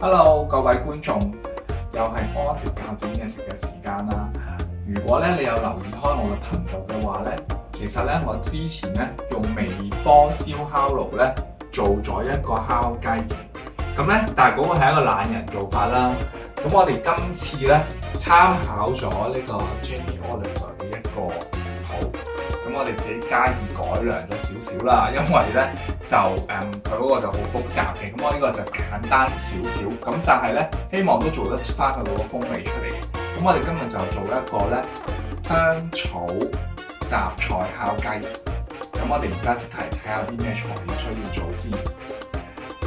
Hello，各位觀眾，又係安全教煮嘢食嘅時間啦。如果咧你有留意開我嘅頻道嘅話咧，其實咧我之前咧用微波燒烤爐咧做咗一個烤雞翼，咁咧但係嗰個係一個懶人做法啦。咁我哋今次咧參考咗呢個 Jamie Oliver 嘅一個。我哋自己加以改良咗少少啦，因為咧就誒佢嗰個就好複雜嘅，咁我呢個就簡單少少，咁但係咧希望都做得翻個好風味出嚟。咁我哋今日就做一個咧香草雜菜烤雞。咁我哋而家即係睇下啲咩材料需要做先。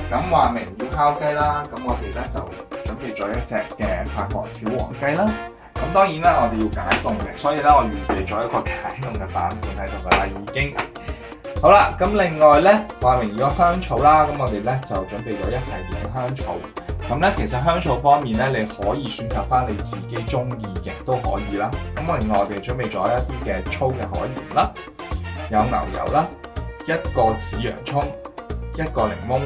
咁話明要烤雞啦，咁我哋咧就準備咗一隻嘅法國小黃雞啦。咁當然啦，我哋要解凍嘅，所以咧我預備咗一個解凍嘅版本喺度噶啦，已經好啦。咁另外咧，話明如果香草啦，咁我哋咧就準備咗一系列嘅香草。咁咧其實香草方面咧，你可以選擇翻你自己中意嘅都可以啦。咁另外我哋準備咗一啲嘅粗嘅海鹽啦，有牛油啦，一個紫洋葱，一個檸檬，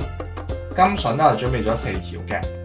金筍咧我準備咗四條嘅。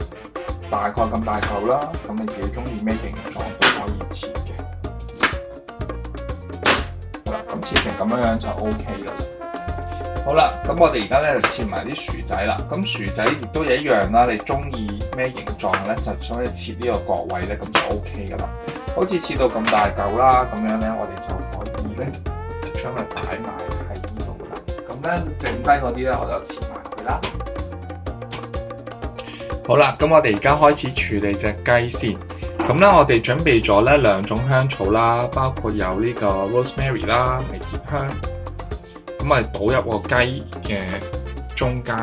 大概咁大嚿啦，咁你自己中意咩形状都可以切嘅。好啦，咁切成咁样样就 OK 啦。好啦，咁我哋而家咧就切埋啲薯仔啦。咁薯仔亦都一樣啦，你中意咩形狀咧，就可以切呢個角位咧，咁就 OK 噶啦。好似切到咁大嚿啦，咁樣咧，我哋就可以咧將佢擺埋喺呢度啦。咁咧，剩低嗰啲咧，我就切埋佢啦。好啦，咁我哋而家开始处理只鸡先。咁咧，我哋准备咗咧两种香草啦，包括有呢个 rosemary 啦，迷迭香。咁哋倒入个鸡嘅中间，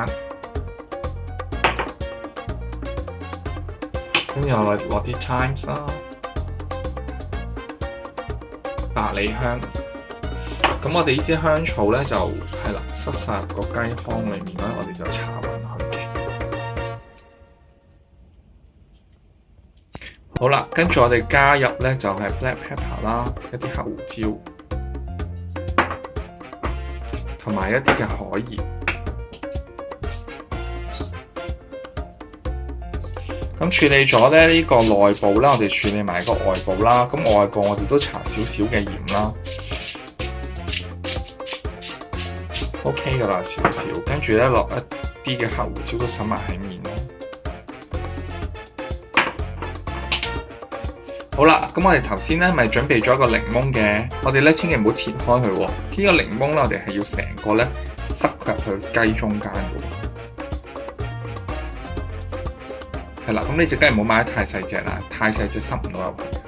跟住我哋落啲 times 啦，百里香。咁我哋呢啲香草咧就系啦，塞晒个鸡腔里面咧，我哋就炒。好啦，跟住我哋加入咧就係 black pepper 啦，一啲黑胡椒，同埋一啲嘅海鹽。咁處理咗咧呢個內部啦，我哋處理埋個外部啦。咁外部我哋都搽少少嘅鹽啦。OK 噶啦，少少。跟住咧落一啲嘅黑胡椒都撒埋喺面。好啦，咁我哋头先咧咪准备咗个柠檬嘅，我哋咧千祈唔好切开佢，呢个柠檬咧我哋系要成个咧塞入去鸡中间噶。系啦，咁呢只鸡唔好买得太细只啦，太细只塞唔到入去。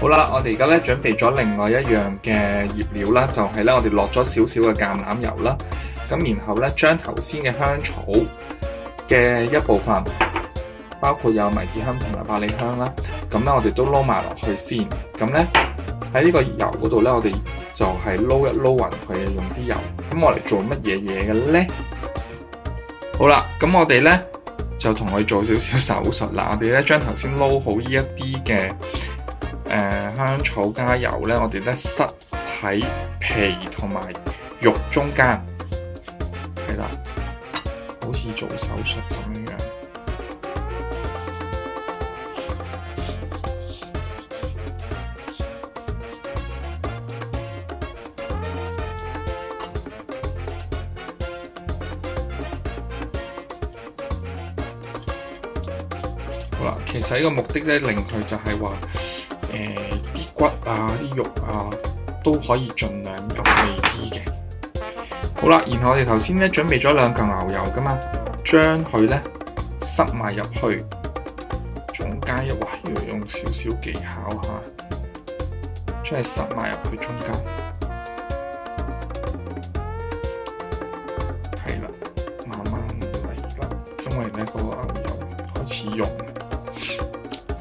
好啦，我哋而家咧准备咗另外一样嘅腌料啦，就系咧我哋落咗少少嘅橄榄油啦，咁然后咧将头先嘅香草嘅一部分。包括有迷迭香同埋百里香啦，咁咧我哋都捞埋落去先。咁咧喺呢个油嗰度咧，我哋就系捞一捞匀佢，用啲油。咁我嚟做乜嘢嘢嘅咧？好啦，咁我哋咧就同佢做少少手术啦。我哋咧将头先捞好呢一啲嘅誒香草加油咧，我哋咧塞喺皮同埋肉中间，系啦，好似做手术咁样。好啦，其實呢個目的咧，令佢就係話，誒啲骨啊、啲肉啊都可以盡量入味啲嘅。好啦，然後我哋頭先咧準備咗兩嚿牛油噶嘛，將佢咧塞埋入去，中間喎，要用少少技巧嚇，將佢塞埋入去中間，係啦，慢慢嚟啦，因為咧個牛油開始溶。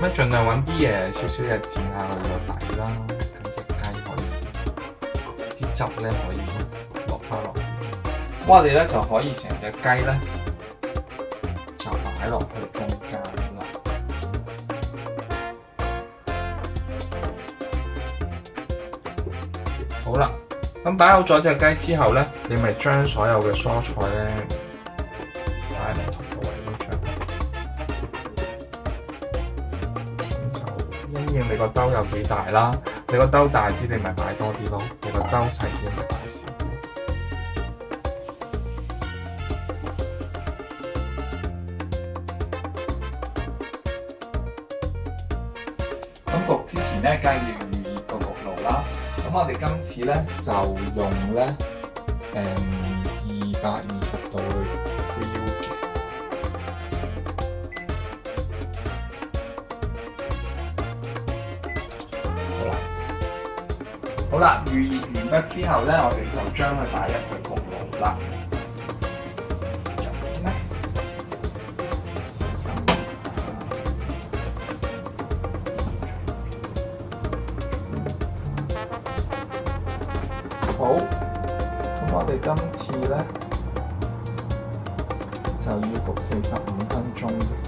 咁樣盡量揾啲嘢少少嘅墊下佢個底啦。成只雞可以，啲汁咧可以落翻落。我哋咧就可以成只雞咧就擺落去中間好啦，咁擺好咗隻雞之後呢，你咪將所有嘅蔬菜呢依你個兜有幾大啦？你個兜大啲，你咪買多啲咯；你個兜細啲，咪買少啲。焗之前咧，梗係要預個焗爐啦。咁我哋今次咧就用咧誒二百二十度。好啦，預熱完畢之後咧，我哋就將佢擺入去焗爐啦。好，咁我哋今次咧就要焗四十五分鐘。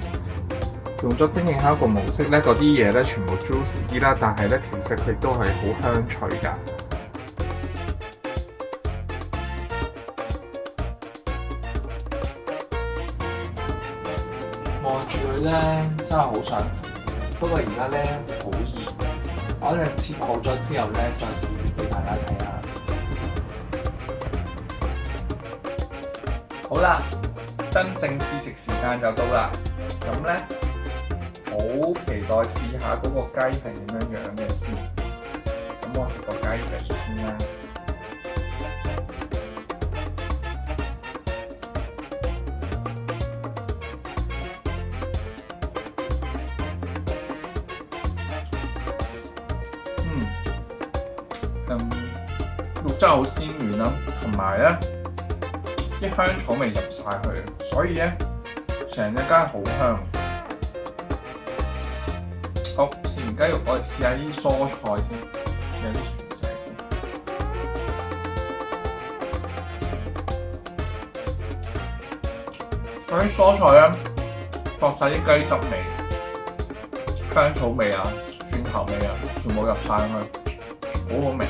用咗精汽烤一模式咧，嗰啲嘢咧全部 j u i c y 啲啦，但系咧其實佢都係好香脆噶。望住佢咧，真係好想食。不過而家咧好熱，我哋切好咗之後咧，再試食俾大家睇下。好啦，真正試食時間就到啦。咁咧。好期待試下嗰個雞係點樣樣嘅先，咁我食個雞髀先啦。嗯，咁肉質好鮮軟啦，同埋咧啲香草味入曬去，所以咧成一間好香。我食完雞肉，我試下啲蔬菜先，有啲薯仔先。嗰啲蔬菜咧，放晒啲雞汁味、香草味啊、蒜頭味啊，全部入曬去，好好味。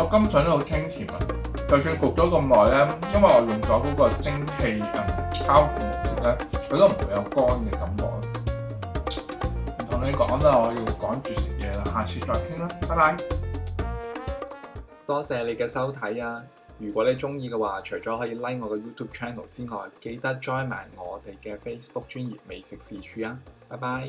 我今早都好清甜啊！就算焗咗咁耐咧，因為我用咗嗰個蒸汽嗯膠餃模式咧，佢都唔會有乾嘅感覺唔同你講啦，我要趕住食嘢啦，下次再傾啦，拜拜。多謝你嘅收睇啊！如果你中意嘅話，除咗可以 like 我嘅 YouTube channel 之外，記得 join 埋我哋嘅 Facebook 專業美食事處啊！拜拜。